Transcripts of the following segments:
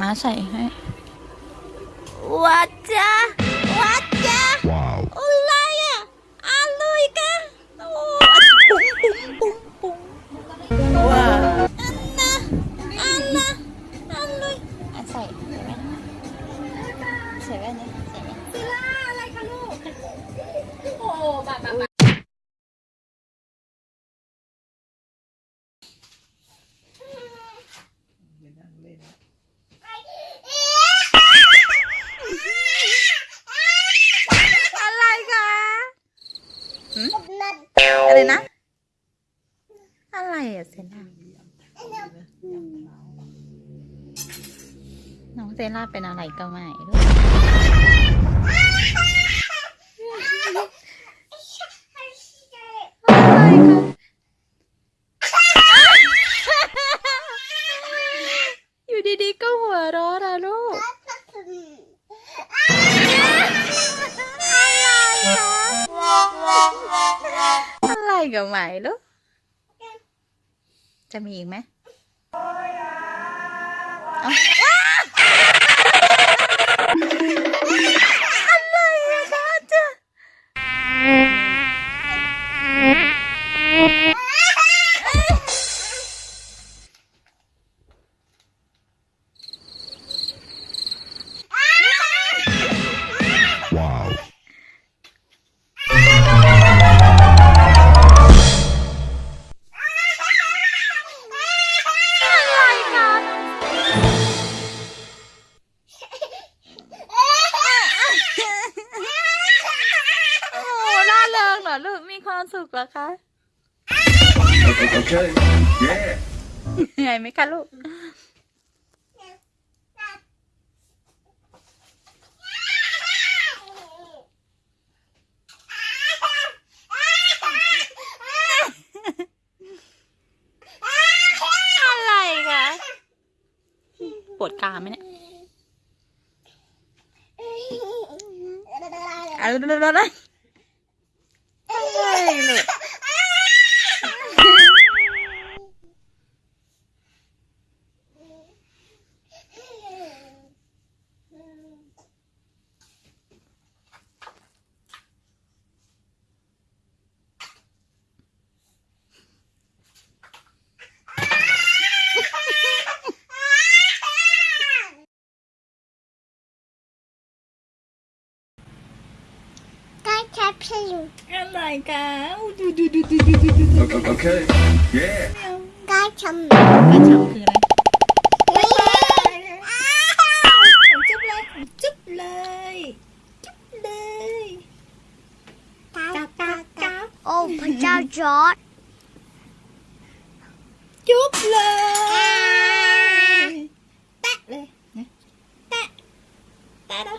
มาใส่ให้วัดจ้า อะไรนะ อะไรอะเซน่าน้องเซน่าเป็นอะไรก็ไม่รู้อะไรค กับไหมลูกจะมีอีกไหม โอ้ล่าเริงเหรอลูกมีความสุขเหรอคะ Okay. Yeah. เหนื่อยไหมคะลูก อะไรคะป วดกามไหมเนี่ยอะไร pink. I like that. Okay, okay. Yeah. Cá chấm. Cá chấm cười này. Ô, phải trao chó Chúc lời Tạ đây Tạ Tạ đâu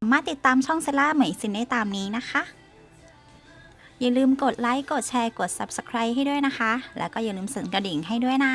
สามารถติดตามช่องเซล่าเหมยซินได้ตามนี้นะคะ อย่าลืมกดไลค์ กดแชร์ กด Subscribe ให้ด้วยนะคะ แล้วก็อย่าลืมสั่นกระดิ่งให้ด้วยนะ